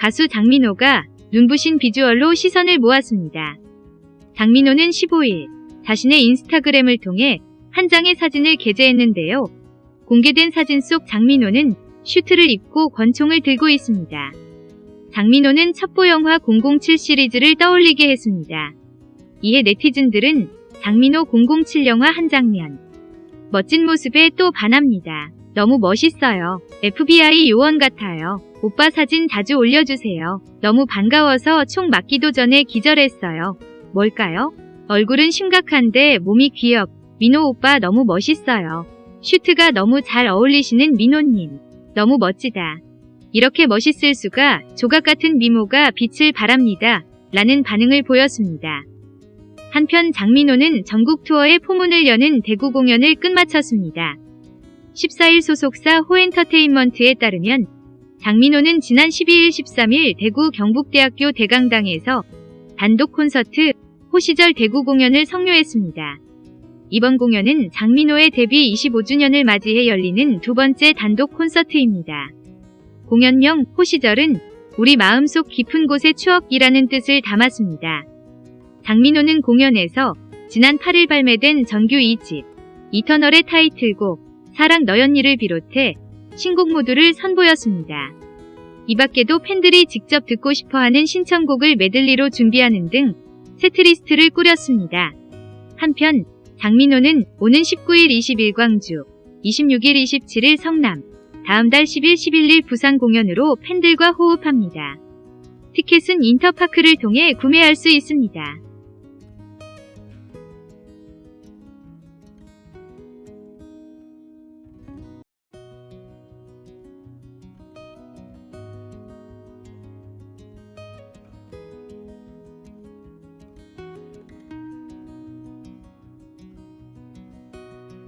가수 장민호가 눈부신 비주얼로 시선을 모았습니다. 장민호는 15일 자신의 인스타그램을 통해 한 장의 사진을 게재했는데요. 공개된 사진 속 장민호는 슈트를 입고 권총을 들고 있습니다. 장민호는 첩보 영화 007 시리즈를 떠올리게 했습니다. 이에 네티즌들은 장민호 007 영화 한 장면 멋진 모습에 또 반합니다. 너무 멋있어요. FBI 요원 같아요. 오빠 사진 자주 올려주세요. 너무 반가워서 총 맞기도 전에 기절했어요. 뭘까요? 얼굴은 심각한데 몸이 귀엽. 민호 오빠 너무 멋있어요. 슈트가 너무 잘 어울리시는 민호님. 너무 멋지다. 이렇게 멋있을 수가 조각 같은 미모가 빛을 발합니다. 라는 반응을 보였습니다. 한편 장민호는 전국 투어의 포문을 여는 대구 공연을 끝마쳤습니다. 14일 소속사 호엔터테인먼트에 따르면 장민호는 지난 12일 13일 대구 경북대학교 대강당에서 단독 콘서트 호시절 대구 공연을 성료했습니다. 이번 공연은 장민호의 데뷔 25주년을 맞이해 열리는 두 번째 단독 콘서트입니다. 공연명 호시절은 우리 마음속 깊은 곳의 추억이라는 뜻을 담았습니다. 장민호는 공연에서 지난 8일 발매된 정규 2집 이터널의 타이틀곡 사랑 너였니를 비롯해 신곡 모두를 선보였습니다. 이 밖에도 팬들이 직접 듣고 싶어하는 신청곡을 메들리로 준비하는 등 세트리스트를 꾸렸습니다. 한편 장민호는 오는 19일 20일 광주, 26일 27일 성남, 다음 달 10일 11일 부산 공연으로 팬들과 호흡합니다. 티켓은 인터파크를 통해 구매할 수 있습니다.